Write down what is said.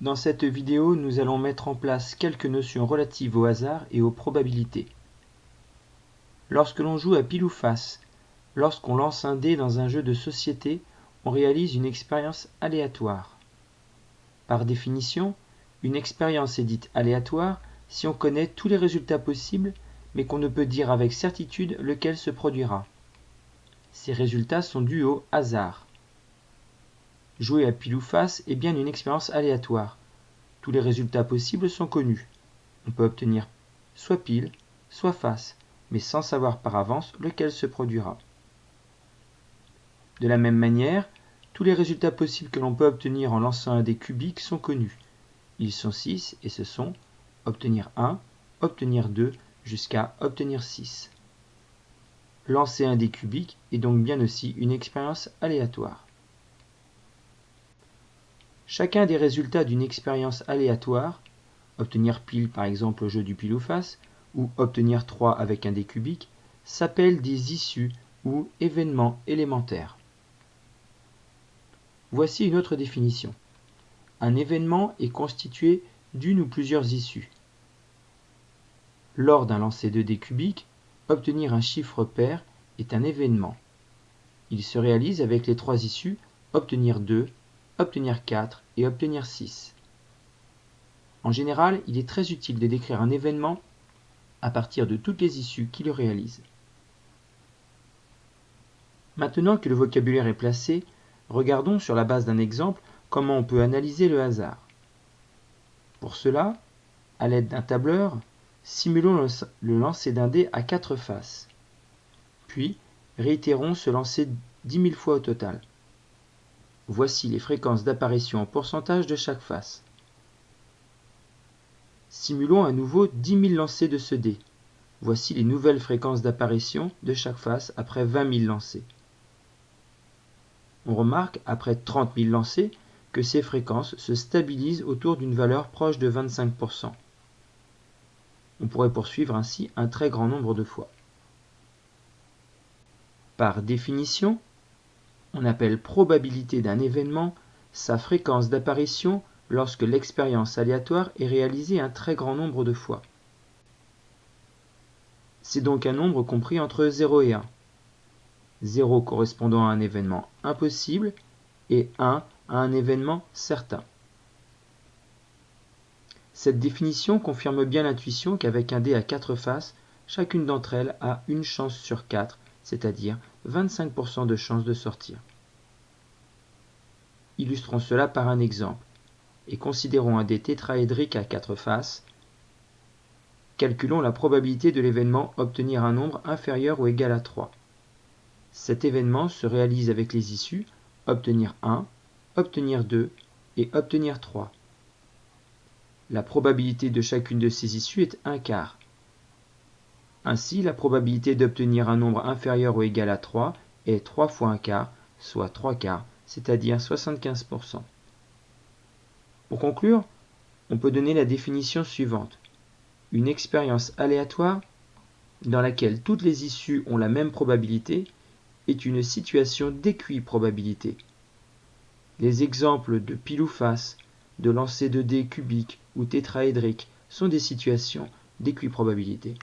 Dans cette vidéo, nous allons mettre en place quelques notions relatives au hasard et aux probabilités. Lorsque l'on joue à pile ou face, lorsqu'on lance un dé dans un jeu de société, on réalise une expérience aléatoire. Par définition, une expérience est dite aléatoire si on connaît tous les résultats possibles, mais qu'on ne peut dire avec certitude lequel se produira. Ces résultats sont dus au hasard. Jouer à pile ou face est bien une expérience aléatoire. Tous les résultats possibles sont connus. On peut obtenir soit pile, soit face, mais sans savoir par avance lequel se produira. De la même manière, tous les résultats possibles que l'on peut obtenir en lançant un dé cubique sont connus. Ils sont 6 et ce sont obtenir 1, obtenir 2, jusqu'à obtenir 6. Lancer un dé cubique est donc bien aussi une expérience aléatoire. Chacun des résultats d'une expérience aléatoire, obtenir pile par exemple au jeu du pile ou face, ou obtenir 3 avec un dé cubique, s'appelle des issues ou événements élémentaires. Voici une autre définition. Un événement est constitué d'une ou plusieurs issues. Lors d'un lancer de dés cubiques, obtenir un chiffre pair est un événement. Il se réalise avec les trois issues obtenir 2, obtenir 4 et obtenir 6. En général, il est très utile de décrire un événement à partir de toutes les issues qui le réalisent. Maintenant que le vocabulaire est placé, regardons sur la base d'un exemple comment on peut analyser le hasard. Pour cela, à l'aide d'un tableur, simulons le lancer d'un dé à quatre faces. Puis, réitérons ce lancer 10 000 fois au total. Voici les fréquences d'apparition en pourcentage de chaque face. Simulons à nouveau 10 000 lancers de ce dé. Voici les nouvelles fréquences d'apparition de chaque face après 20 000 lancers. On remarque, après 30 000 lancers, que ces fréquences se stabilisent autour d'une valeur proche de 25%. On pourrait poursuivre ainsi un très grand nombre de fois. Par définition, on appelle probabilité d'un événement sa fréquence d'apparition lorsque l'expérience aléatoire est réalisée un très grand nombre de fois. C'est donc un nombre compris entre 0 et 1. 0 correspondant à un événement impossible et 1 à un événement certain. Cette définition confirme bien l'intuition qu'avec un dé à 4 faces, chacune d'entre elles a une chance sur 4, c'est-à-dire 25% de chance de sortir. Illustrons cela par un exemple, et considérons un dé tétraédrique à quatre faces. Calculons la probabilité de l'événement obtenir un nombre inférieur ou égal à 3. Cet événement se réalise avec les issues obtenir 1, obtenir 2 et obtenir 3. La probabilité de chacune de ces issues est 1 quart. Ainsi, la probabilité d'obtenir un nombre inférieur ou égal à 3 est 3 fois 1 quart, soit 3 quarts, c'est-à-dire 75%. Pour conclure, on peut donner la définition suivante. Une expérience aléatoire, dans laquelle toutes les issues ont la même probabilité, est une situation d'équiprobabilité. Les exemples de pile ou face, de lancer de dés cubiques ou tétraédriques sont des situations d'équiprobabilité.